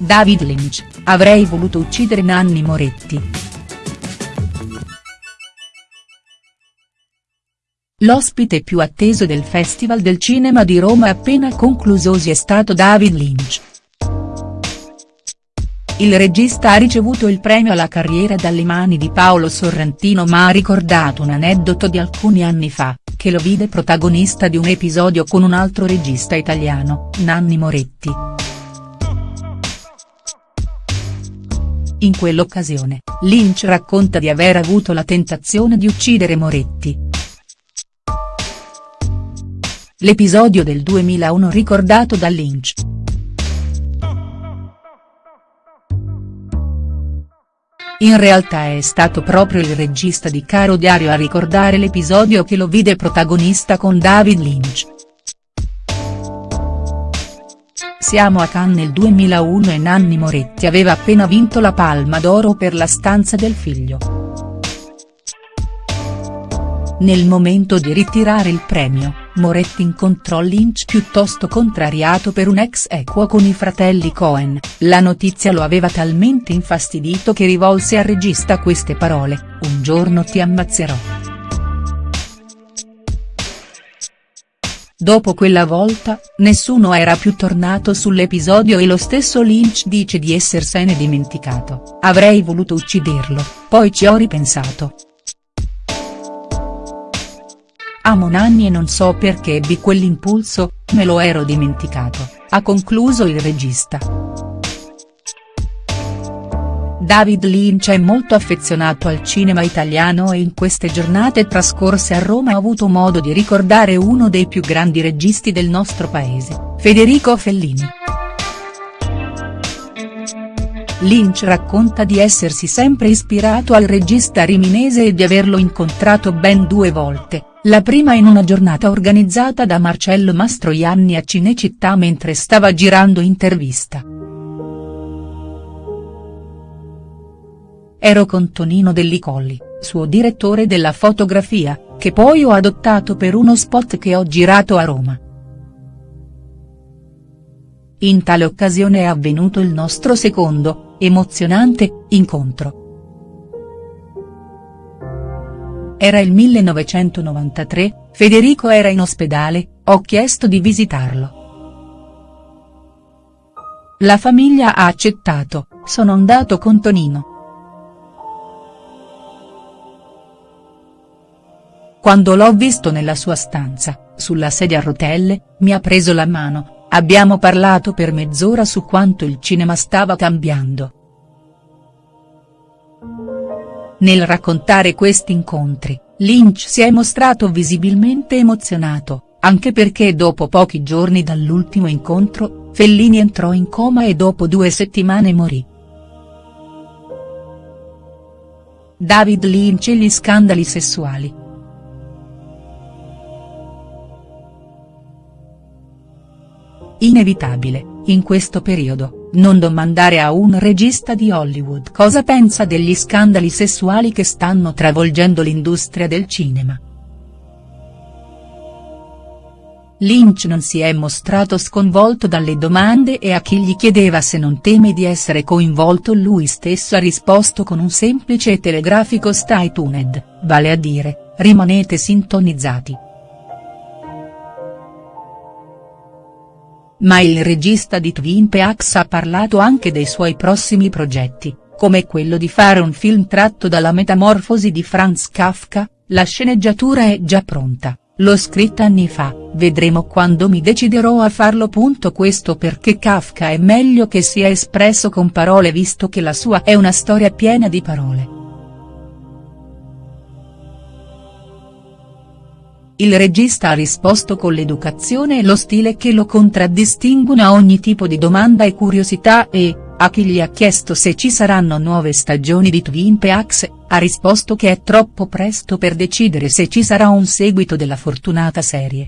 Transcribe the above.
David Lynch, avrei voluto uccidere Nanni Moretti. L'ospite più atteso del Festival del Cinema di Roma appena conclusosi è stato David Lynch. Il regista ha ricevuto il premio alla carriera dalle mani di Paolo Sorrentino ma ha ricordato un aneddoto di alcuni anni fa, che lo vide protagonista di un episodio con un altro regista italiano, Nanni Moretti. In quell'occasione, Lynch racconta di aver avuto la tentazione di uccidere Moretti. L'episodio del 2001 ricordato da Lynch. In realtà è stato proprio il regista di Caro Diario a ricordare l'episodio che lo vide protagonista con David Lynch. Siamo a Cannes nel 2001 e Nanni Moretti aveva appena vinto la Palma d'Oro per La stanza del figlio. Nel momento di ritirare il premio, Moretti incontrò Lynch piuttosto contrariato per un ex equo con i fratelli Cohen, la notizia lo aveva talmente infastidito che rivolse al regista queste parole, un giorno ti ammazzerò. Dopo quella volta, nessuno era più tornato sull'episodio e lo stesso Lynch dice di essersene dimenticato, avrei voluto ucciderlo, poi ci ho ripensato. Amo Nanni e non so perché ebbi quell'impulso, me lo ero dimenticato, ha concluso il regista. David Lynch è molto affezionato al cinema italiano e in queste giornate trascorse a Roma ha avuto modo di ricordare uno dei più grandi registi del nostro paese, Federico Fellini. Lynch racconta di essersi sempre ispirato al regista riminese e di averlo incontrato ben due volte, la prima in una giornata organizzata da Marcello Mastroianni a Cinecittà mentre stava girando intervista. Ero con Tonino Dellicolli, suo direttore della fotografia, che poi ho adottato per uno spot che ho girato a Roma. In tale occasione è avvenuto il nostro secondo, emozionante, incontro. Era il 1993, Federico era in ospedale, ho chiesto di visitarlo. La famiglia ha accettato, sono andato con Tonino. Quando l'ho visto nella sua stanza, sulla sedia a rotelle, mi ha preso la mano, abbiamo parlato per mezz'ora su quanto il cinema stava cambiando. Nel raccontare questi incontri, Lynch si è mostrato visibilmente emozionato, anche perché dopo pochi giorni dall'ultimo incontro, Fellini entrò in coma e dopo due settimane morì. David Lynch e gli scandali sessuali. Inevitabile, in questo periodo, non domandare a un regista di Hollywood cosa pensa degli scandali sessuali che stanno travolgendo l'industria del cinema. Lynch non si è mostrato sconvolto dalle domande e a chi gli chiedeva se non teme di essere coinvolto lui stesso ha risposto con un semplice e telegrafico stay tuned, vale a dire, rimanete sintonizzati. Ma il regista di Twin Peaks ha parlato anche dei suoi prossimi progetti, come quello di fare un film tratto dalla metamorfosi di Franz Kafka, la sceneggiatura è già pronta, l'ho scritta anni fa, vedremo quando mi deciderò a farlo. Questo perché Kafka è meglio che sia espresso con parole visto che la sua è una storia piena di parole. Il regista ha risposto con l'educazione e lo stile che lo contraddistinguono a ogni tipo di domanda e curiosità e, a chi gli ha chiesto se ci saranno nuove stagioni di Twin Peaks, ha risposto che è troppo presto per decidere se ci sarà un seguito della fortunata serie.